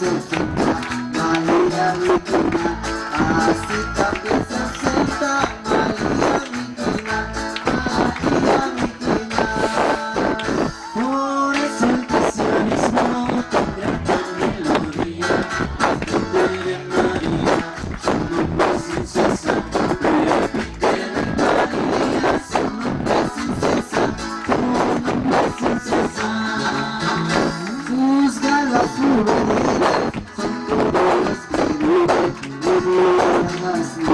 Thank you. Nossa.